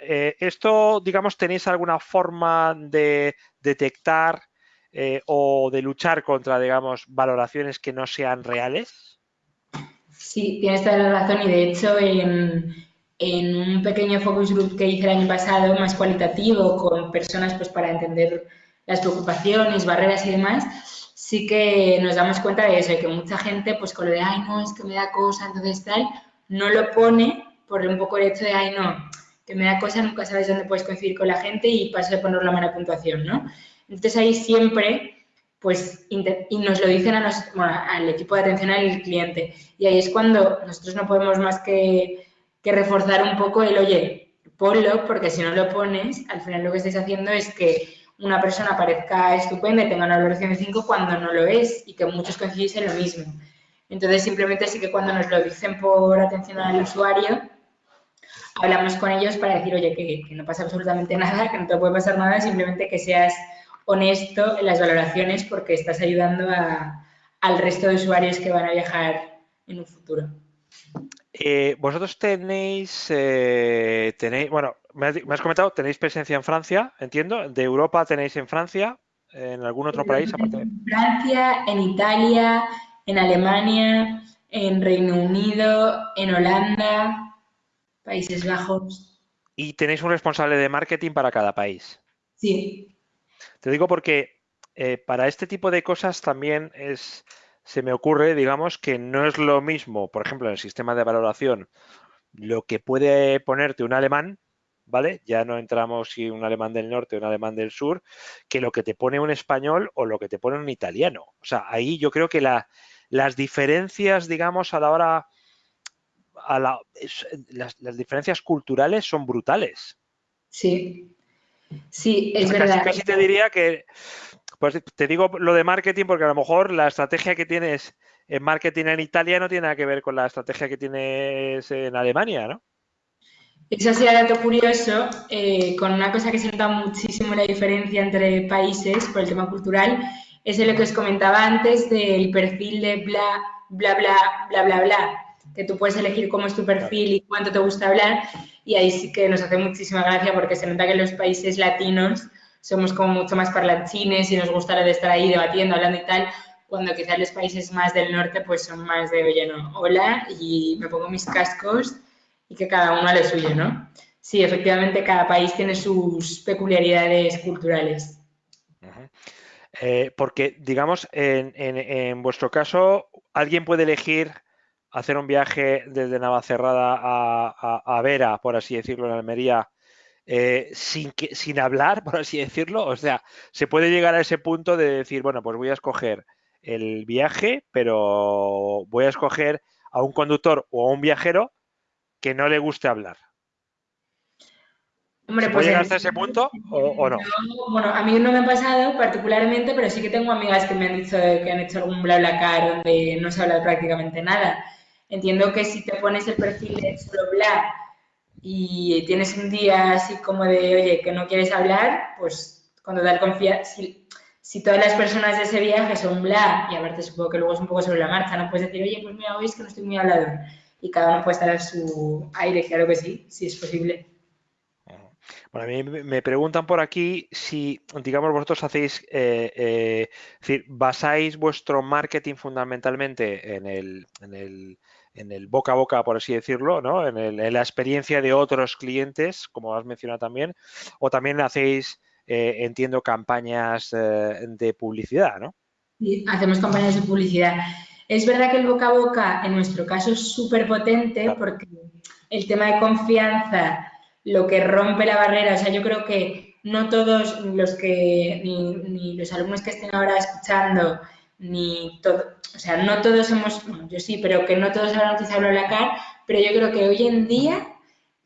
eh, esto, digamos, ¿tenéis alguna forma de detectar o de luchar contra, digamos, valoraciones que no sean reales? Sí, tienes toda la razón y de hecho en, en un pequeño focus group que hice el año pasado, más cualitativo, con personas pues para entender las preocupaciones, barreras y demás, sí que nos damos cuenta de eso, de que mucha gente, pues con lo de, ay, no, es que me da cosa, entonces tal, no lo pone por un poco el hecho de, ay, no, que me da cosa, nunca sabes dónde puedes coincidir con la gente y paso de poner la mala puntuación, ¿no? Entonces ahí siempre, pues, y nos lo dicen a al equipo de atención al cliente. Y ahí es cuando nosotros no podemos más que, que reforzar un poco el, oye, ponlo, porque si no lo pones, al final lo que estáis haciendo es que una persona parezca estupenda y tenga una valoración de 5 cuando no lo es y que muchos coincidís en lo mismo. Entonces, simplemente sí que cuando nos lo dicen por atención al usuario, hablamos con ellos para decir, oye, que, no pasa absolutamente nada, que no te puede pasar nada, simplemente que seas honesto en las valoraciones porque estás ayudando al resto de usuarios que van a viajar en un futuro. Eh, vosotros tenéis, eh, tenéis, bueno, me has, comentado, tenéis presencia en Francia, entiendo. De Europa tenéis en Francia, en algún otro país aparte. En Francia, en Italia, en Alemania, en Reino Unido, en Holanda, Países Bajos. Y tenéis un responsable de marketing para cada país. Sí. Te digo porque eh, para este tipo de cosas también es, se me ocurre, digamos, que no es lo mismo, por ejemplo, en el sistema de valoración, lo que puede ponerte un alemán, ¿vale? Ya no entramos si un alemán del norte o un alemán del sur, que lo que te pone un español o lo que te pone un italiano. O sea, ahí yo creo que las diferencias, digamos, a la hora, a las, diferencias culturales son brutales. Sí, sí, es verdad. Casi te diría que, pues te digo lo de marketing porque a lo mejor la estrategia que tienes en marketing en Italia no tiene nada que ver con la estrategia que tienes en Alemania, ¿no? Eso ha sido dato curioso, eh, con una cosa que se nota muchísimo la diferencia entre países por el tema cultural, es lo que os comentaba antes del perfil de bla, bla, bla, bla, bla, bla, que tú puedes elegir cómo es tu perfil y cuánto te gusta hablar, y ahí sí que nos hace muchísima gracia porque se nota que en los países latinos somos como mucho más parlanchines y nos gusta lo de estar ahí debatiendo, hablando y tal, cuando quizás los países más del norte pues son más de, oye, no, hola, y me pongo mis cascos y que cada uno a lo suyo, ¿no? Sí, efectivamente, cada país tiene sus peculiaridades culturales. Eh, porque, digamos, en, vuestro caso, alguien puede elegir hacer un viaje desde Navacerrada a, a, Vera, por así decirlo, en Almería, eh, sin, que, sin hablar, por así decirlo. O sea, se puede llegar a ese punto de decir, bueno, pues voy a escoger el viaje, pero voy a escoger a un conductor o a un viajero que no le guste hablar. Hombre, pues llegar hasta ese punto o, no? bueno, a mí no me ha pasado particularmente, pero sí que tengo amigas que me han dicho que han hecho algún bla bla car donde no se habla prácticamente nada. Entiendo que si te pones el perfil de solo bla y tienes un día así como de, oye, que no quieres hablar, pues cuando da confianza, si, si, todas las personas de ese viaje son bla, y aparte supongo que luego es un poco sobre la marcha, no puedes decir, oye, pues mira, hoy es que no estoy muy hablador y cada uno puede estar a su aire, claro que sí, si es posible. Bueno, a mí me preguntan por aquí si, digamos, vosotros hacéis, eh, eh, es decir, basáis vuestro marketing fundamentalmente en el, en el, en el boca a boca, por así decirlo, ¿no? En, la experiencia de otros clientes, como has mencionado también, o también hacéis, eh, entiendo, campañas de publicidad, ¿no? Sí, hacemos campañas de publicidad. Es verdad que el boca a boca en nuestro caso es súper potente porque el tema de confianza, lo que rompe la barrera, o sea, yo creo que no todos los que, ni, los alumnos que estén ahora escuchando, ni todo, o sea, no todos hemos, yo sí, pero que no todos habrán utilizado la pero yo creo que hoy en día,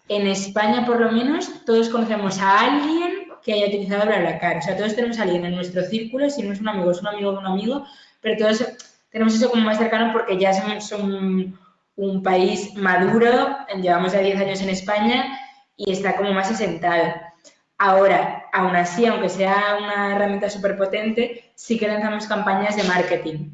en España por lo menos, todos conocemos a alguien que haya utilizado BlaBlaCar. O sea, todos tenemos a alguien en nuestro círculo, si no es un amigo, es un amigo de un amigo, pero todos tenemos eso como más cercano porque ya somos un, un país maduro, llevamos ya 10 años en España y está como más asentado. Ahora, aún así, aunque sea una herramienta súper potente, sí que lanzamos campañas de marketing.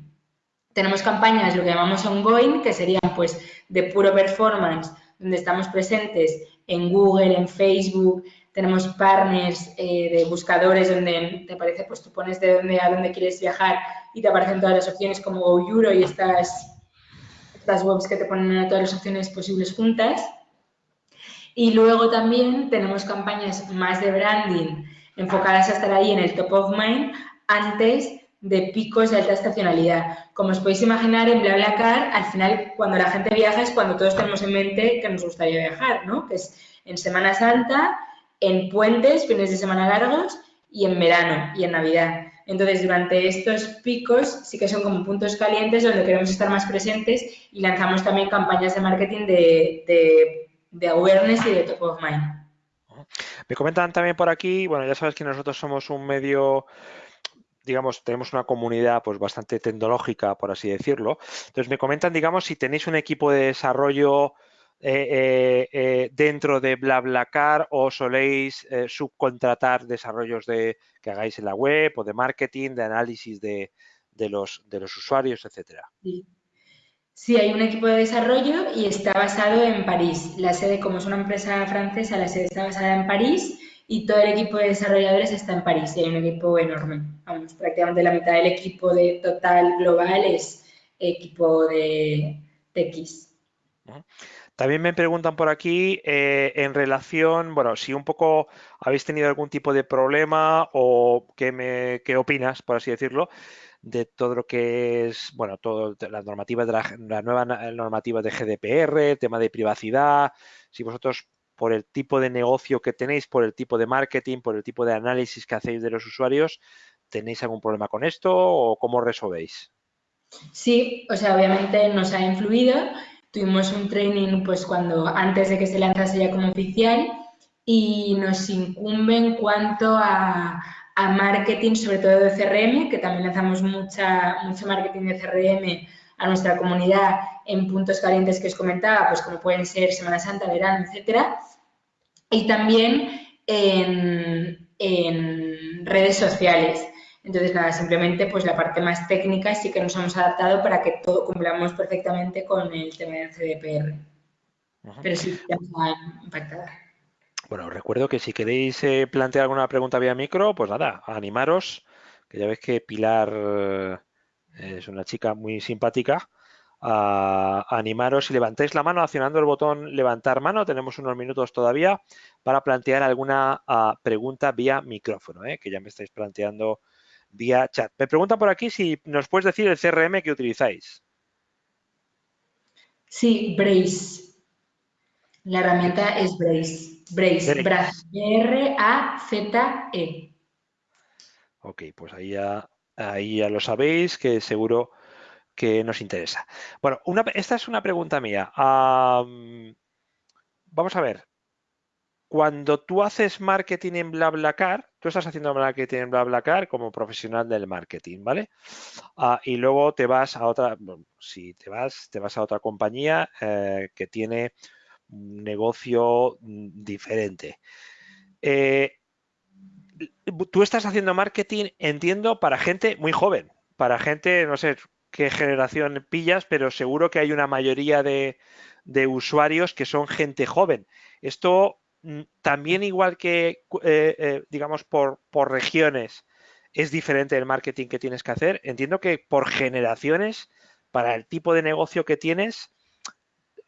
Tenemos campañas, lo que llamamos ongoing, que serían pues de puro performance, donde estamos presentes en Google, en Facebook, tenemos partners eh, de buscadores donde te aparece, pues tú pones de dónde a dónde quieres viajar y te aparecen todas las opciones como GoEuro y estas, estas webs que te ponen todas las opciones posibles juntas. Y luego también tenemos campañas más de branding enfocadas a estar ahí en el top of mind antes de picos de alta estacionalidad. Como os podéis imaginar, en BlaBlaCar, al final, cuando la gente viaja es cuando todos tenemos en mente que nos gustaría viajar, ¿no? Que es en Semana Santa, en puentes, fines de semana largos y en verano y en Navidad. Entonces, durante estos picos sí que son como puntos calientes donde queremos estar más presentes y lanzamos también campañas de marketing de de awareness y de top of mind. Me comentan también por aquí, bueno, ya sabes que nosotros somos un medio digamos, tenemos una comunidad pues bastante tecnológica, por así decirlo. Entonces, me comentan, digamos, si tenéis un equipo de desarrollo eh, eh, eh, dentro de BlaBlaCar o soléis subcontratar desarrollos de, que hagáis en la web o de marketing, de análisis de, los, de los usuarios, etcétera. Sí. Sí, hay un equipo de desarrollo y está basado en París. La sede, como es una empresa francesa, la sede está basada en París y todo el equipo de desarrolladores está en París. Hay un equipo enorme. Vamos, prácticamente la mitad del equipo de total global es equipo de TX. También me preguntan por aquí eh, en relación, bueno, si un poco habéis tenido algún tipo de problema o qué, me, qué opinas, por así decirlo, de todo lo que es, bueno, todas las normativas de la, nueva normativa de GDPR, tema de privacidad, si vosotros por el tipo de negocio que tenéis, por el tipo de marketing, por el tipo de análisis que hacéis de los usuarios, ¿tenéis algún problema con esto o cómo resolvéis? Sí, o sea, obviamente nos ha influido. Tuvimos un training pues cuando antes de que se lanzase ya como oficial y nos incumbe en cuanto a, a marketing, sobre todo de CRM, que también lanzamos mucha, mucho marketing de CRM a nuestra comunidad en puntos calientes que os comentaba, pues como pueden ser Semana Santa, verano, etcétera. Y también en, en redes sociales. Entonces, nada, simplemente pues la parte más técnica sí que nos hemos adaptado para que todo cumplamos perfectamente con el tema del CDPR. Pero sí, ya nos ha impactado. Bueno, os recuerdo que si queréis eh, plantear alguna pregunta vía micro, pues nada, animaros, que ya veis que Pilar eh, es una chica muy simpática. animaros y levantéis la mano accionando el botón levantar mano. Tenemos unos minutos todavía para plantear alguna ah, pregunta vía micrófono, eh, que ya me estáis planteando vía chat. Me preguntan por aquí si nos puedes decir el CRM que utilizáis. Sí, Brace. La herramienta es Brace. Brace, B-R-A-Z-E. Ok, pues ahí ya, ahí ya lo sabéis, que seguro que nos interesa. Bueno, esta es una pregunta mía. vamos a ver. Cuando tú haces marketing en BlaBlaCar, tú estás haciendo marketing en BlaBlaCar como profesional del marketing, ¿vale? Ah, y luego te vas a otra, si te vas, te vas a otra compañía eh, que tiene negocio mm, diferente. Eh, tú estás haciendo marketing, entiendo, para gente muy joven, para gente, no sé qué generación pillas, pero seguro que hay una mayoría de, usuarios que son gente joven. Esto mm, también igual que, eh, eh, digamos, por, por regiones, es diferente el marketing que tienes que hacer. Entiendo que por generaciones, para el tipo de negocio que tienes,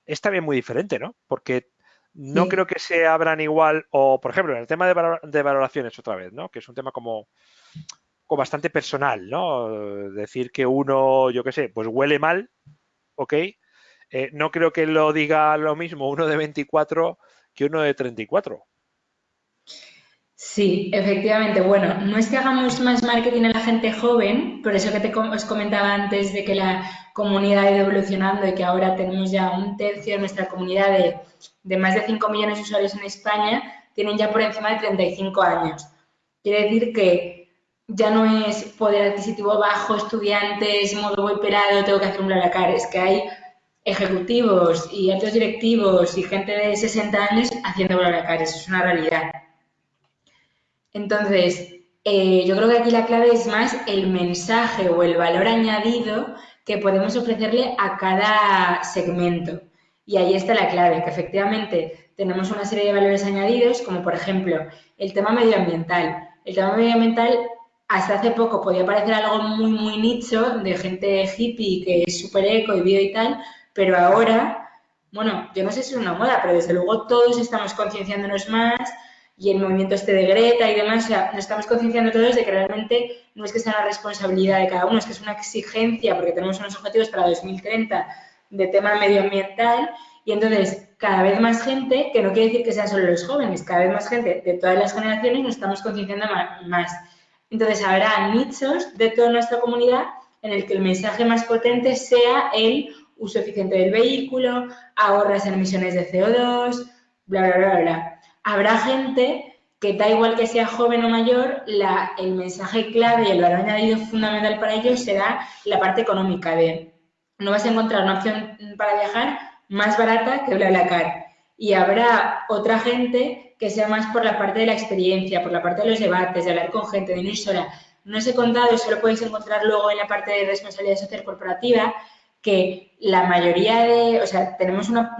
es también muy diferente, ¿no? Porque no creo que se abran igual, o por ejemplo, en el tema de, valoraciones otra vez, ¿no? Que es un tema como, como bastante personal, ¿no? Decir que uno, yo qué sé, pues huele mal, ¿ok? Eh, no creo que lo diga lo mismo uno de 24 que uno de 34. Sí, efectivamente. Bueno, no es que hagamos más marketing a la gente joven, por eso que te, os comentaba antes de que la comunidad ha ido evolucionando y que ahora tenemos ya un tercio de nuestra comunidad de, de más de 5 millones de usuarios en España, tienen ya por encima de 35 años. Quiere decir que ya no es poder adquisitivo bajo, estudiantes, modo voy pelado, tengo que hacer un BlaBlaCar, es que hay ejecutivos y altos directivos y gente de 60 años haciendo BlaBlaCar, eso es una realidad. Entonces, eh, yo creo que aquí la clave es más el mensaje o el valor añadido que podemos ofrecerle a cada segmento. Y ahí está la clave, que efectivamente tenemos una serie de valores añadidos, como por ejemplo el tema medioambiental. El tema medioambiental hasta hace poco podía parecer algo muy, muy nicho de gente hippie que es súper eco y bio y tal, pero ahora, bueno, yo no sé si es una moda, pero desde luego todos estamos concienciándonos más y el movimiento este de Greta y demás, o sea, nos estamos concienciando todos de que realmente no es que sea una responsabilidad de cada uno, es que es una exigencia porque tenemos unos objetivos para 2030 de tema medioambiental y entonces cada vez más gente, que no quiere decir que sean solo los jóvenes, cada vez más gente de todas las generaciones nos estamos concienciando más. Entonces habrá nichos de toda nuestra comunidad en el que el mensaje más potente sea el uso eficiente del vehículo, ahorras en emisiones de CO2, bla, bla, bla, bla. Habrá gente que da igual que sea joven o mayor, el mensaje clave y el valor añadido fundamental para ellos será la parte económica de no vas a encontrar una opción para viajar más barata que BlaBlaCar. Y habrá otra gente que sea más por la parte de la experiencia, por la parte de los debates, de hablar con gente, de no ir sola. No os he contado, eso lo podéis encontrar luego en la parte de responsabilidad social corporativa, que la mayoría de, o sea, tenemos una,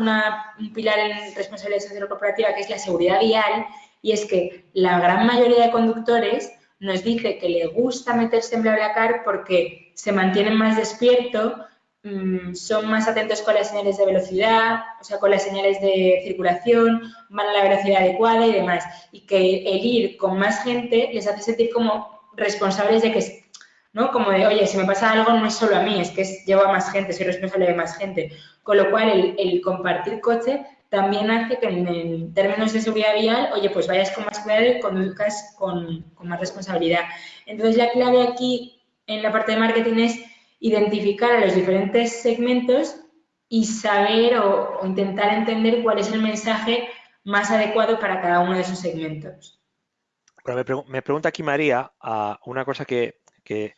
un pilar en responsabilidad social corporativa que es la seguridad vial, y es que la gran mayoría de conductores nos dice que le gusta meterse en BlaBlaCar porque se mantienen más despiertos, mm, son más atentos con las señales de velocidad, o sea, con las señales de circulación, van a la velocidad adecuada y demás. Y que el ir con más gente les hace sentir como responsables de que ¿no? Como de, oye, si me pasa algo no es solo a mí, es que llevo a más gente, soy responsable de más gente. Con lo cual, el, compartir coche también hace que en, términos de seguridad vial, oye, pues vayas con más cuidado y conduzcas con, con más responsabilidad. Entonces, la clave aquí en la parte de marketing es identificar a los diferentes segmentos y saber o, intentar entender cuál es el mensaje más adecuado para cada uno de esos segmentos. me, pregunta aquí María a una cosa que que,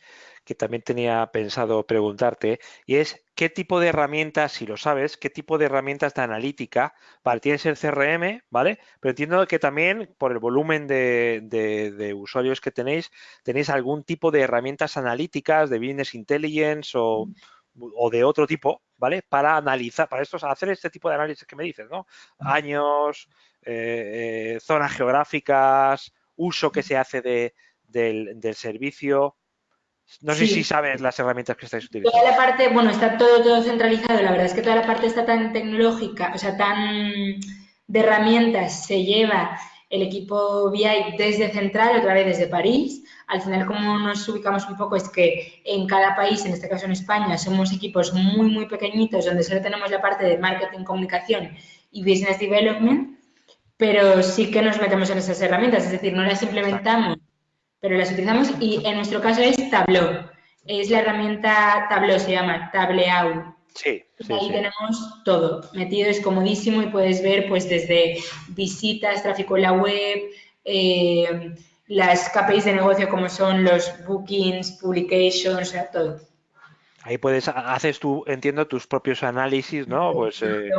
también tenía pensado preguntarte, y es qué tipo de herramientas, si lo sabes, qué tipo de herramientas de analítica, vale, tienes el CRM, ¿vale? Pero entiendo que también por el volumen de, usuarios que tenéis, tenéis algún tipo de herramientas analíticas de Business Intelligence o, de otro tipo, ¿vale? Para analizar, para estos, hacer este tipo de análisis que me dices, ¿no? Años, eh, eh, zonas geográficas, uso que se hace de, del, del servicio. No sé si sabes las herramientas que estáis utilizando. Toda la parte, bueno, está todo, todo centralizado. La verdad es que toda la parte está tan tecnológica, o sea, tan de herramientas se lleva el equipo BI desde Central, otra vez desde París. Al final, como nos ubicamos un poco, es que en cada país, en este caso en España, somos equipos muy, muy pequeñitos, donde solo tenemos la parte de marketing, comunicación y business development, pero sí que nos metemos en esas herramientas, es decir, no las implementamos pero las utilizamos y en nuestro caso es Tableau. Es la herramienta Tableau, se llama Tableau. Sí, sí, Ahí tenemos todo metido, es comodísimo y puedes ver pues desde visitas, tráfico en la web, eh, las KPIs de negocio como son los bookings, publications, o sea, todo. Ahí puedes, haces tú, entiendo, tus propios análisis, ¿no? Pues, eh...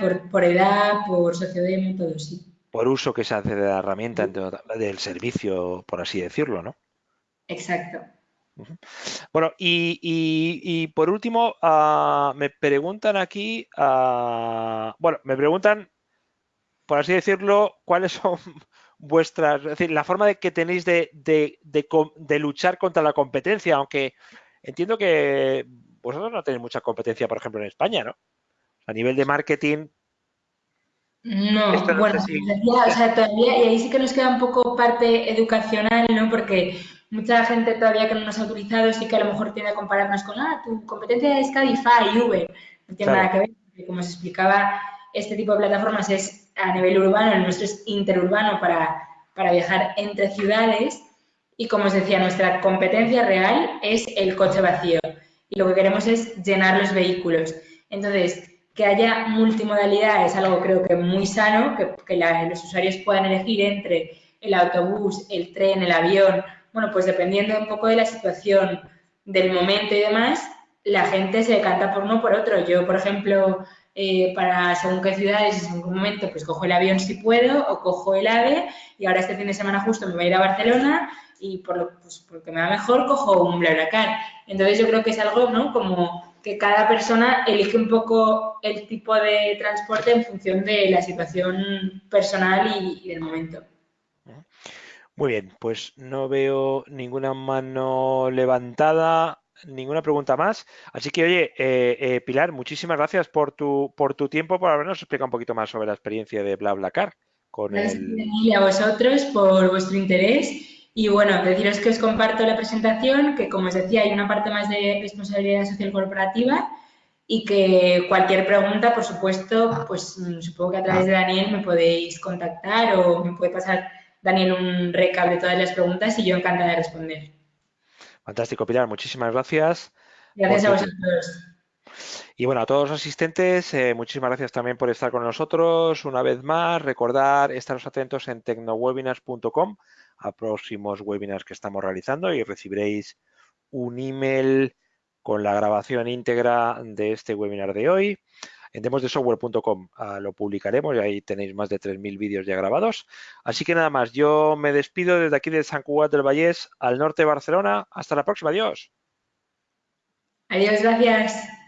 por, por edad, por sociodemo, todo, sí por uso que se hace de la herramienta, del servicio, por así decirlo, ¿no? Exacto. Bueno, y, por último, ah, me preguntan aquí, ah, bueno, me preguntan, por así decirlo, cuáles son vuestras, es decir, la forma de que tenéis de, de, luchar contra la competencia, aunque entiendo que vosotros no tenéis mucha competencia, por ejemplo, en España, ¿no? A nivel de marketing, no, bueno, o sea, todavía, y ahí sí que nos queda un poco parte educacional, ¿no? Porque mucha gente todavía que no nos ha utilizado sí que a lo mejor tiende a compararnos con, ah, tu competencia es Cabify, Uber. No tiene nada que ver, porque como se explicaba, este tipo de plataformas es a nivel urbano, el nuestro es interurbano para, para viajar entre ciudades. Y como os decía, nuestra competencia real es el coche vacío. Y lo que queremos es llenar los vehículos. Entonces, que haya multimodalidad es algo creo que muy sano, que, los usuarios puedan elegir entre el autobús, el tren, el avión bueno, pues dependiendo un poco de la situación, del momento y demás, la gente se decanta por uno o por otro. Yo, por ejemplo, eh, para según qué ciudades y según qué momento, pues cojo el avión si puedo o cojo el AVE y ahora este fin de semana justo me voy a ir a Barcelona y por lo pues, porque me va mejor cojo un BlaBlaCar. Entonces yo creo que es algo, ¿no? Como que cada persona elige un poco el tipo de transporte en función de la situación personal y del momento. Muy bien, pues no veo ninguna mano levantada, ninguna pregunta más. Así que, oye, eh, eh, Pilar, muchísimas gracias por tu, por tu tiempo, por habernos explicado un poquito más sobre la experiencia de BlaBlaCar. Con gracias a vosotros por vuestro interés. Y bueno, deciros que os comparto la presentación, que como os decía, hay una parte más de responsabilidad social corporativa y que cualquier pregunta, por supuesto, pues mm, supongo que a través de Daniel me podéis contactar o me puede pasar Daniel un recap de todas las preguntas y yo encantada de responder. Fantástico, Pilar. Muchísimas gracias. Gracias a vosotros. Y bueno, a todos los asistentes, eh, muchísimas gracias también por estar con nosotros. Una vez más, recordar, estaros atentos en tecnowebinars.com a próximos webinars que estamos realizando y recibiréis un email con la grabación íntegra de este webinar de hoy en demosdesoftware.com ah, lo publicaremos y ahí tenéis más de 3.000 vídeos ya grabados. Así que nada más, yo me despido desde aquí de San Cugat del Vallés, al norte de Barcelona. Hasta la próxima, adiós. Adiós, gracias.